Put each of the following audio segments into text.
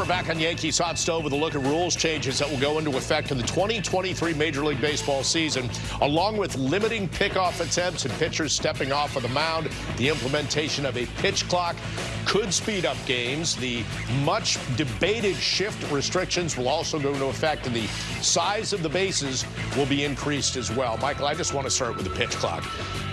We're back on Yankees Hot Stove with a look at rules changes that will go into effect in the 2023 Major League Baseball season, along with limiting pickoff attempts and pitchers stepping off of the mound. The implementation of a pitch clock could speed up games. The much debated shift restrictions will also go into effect, and the size of the bases will be increased as well. Michael, I just want to start with the pitch clock.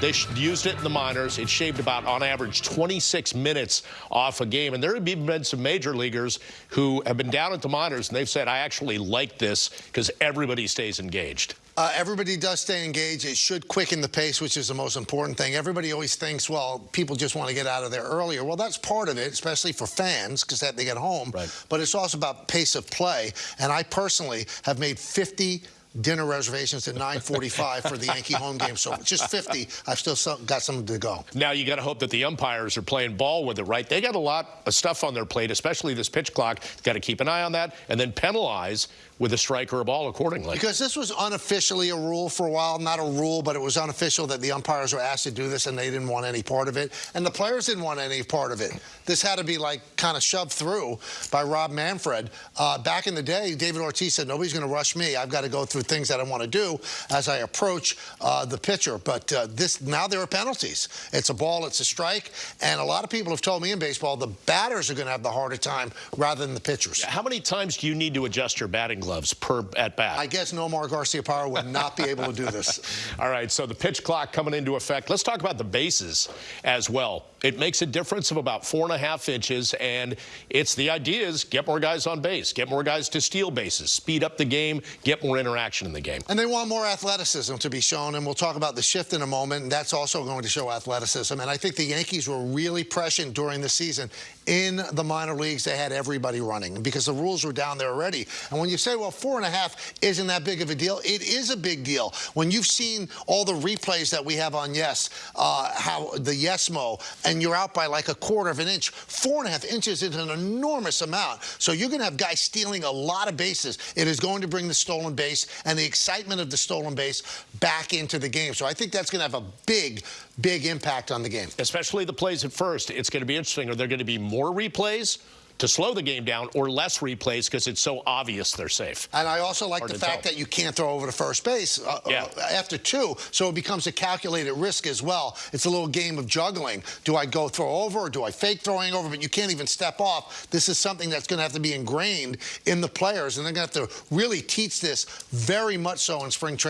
They used it in the minors. It shaved about, on average, 26 minutes off a game. And there have been some major leaguers who have been down at the minors, and they've said, I actually like this because everybody stays engaged. Uh, everybody does stay engaged. It should quicken the pace, which is the most important thing. Everybody always thinks, well, people just want to get out of there earlier. Well, that's part of it, especially for fans, because they get home. Right. But it's also about pace of play. And I personally have made 50 dinner reservations at 9:45 for the Yankee home game. So just 50. I've still got some to go. Now you got to hope that the umpires are playing ball with it, right? They got a lot of stuff on their plate, especially this pitch clock. Got to keep an eye on that, and then penalize with a strike or a ball accordingly. Because this was unofficially a rule for a while, not a rule, but it was unofficial that the umpires were asked to do this, and they didn't want any part of it, and the players didn't want any part of it. This had to be like kind of shoved through by Rob Manfred. Uh, back in the day, David Ortiz said, "Nobody's going to rush me. I've got to go through." things that I want to do as I approach uh, the pitcher. But uh, this now there are penalties. It's a ball, it's a strike, and a lot of people have told me in baseball the batters are going to have the harder time rather than the pitchers. How many times do you need to adjust your batting gloves per at bat? I guess Nomar Garciaparra would not be able to do this. All right, so the pitch clock coming into effect. Let's talk about the bases as well. It makes a difference of about four and a half inches, and it's the idea is get more guys on base, get more guys to steal bases, speed up the game, get more interaction in the game. And they want more athleticism to be shown, and we'll talk about the shift in a moment, and that's also going to show athleticism. And I think the Yankees were really prescient during the season. In the minor leagues, they had everybody running because the rules were down there already. And when you say, well, four and a half isn't that big of a deal, it is a big deal. When you've seen all the replays that we have on Yes, uh, how the Yesmo, and you're out by like a quarter of an inch. Four and a half inches is an enormous amount. So you're going to have guys stealing a lot of bases. It is going to bring the stolen base and the excitement of the stolen base back into the game. So I think that's going to have a big, big impact on the game. Especially the plays at first. It's going to be interesting. Are there going to be more replays? To slow the game down or less replays because it's so obvious they're safe. And I also like Hard the fact tell. that you can't throw over to first base uh, yeah. uh, after two, so it becomes a calculated risk as well. It's a little game of juggling. Do I go throw over or do I fake throwing over? But you can't even step off. This is something that's going to have to be ingrained in the players, and they're going to have to really teach this very much so in spring training.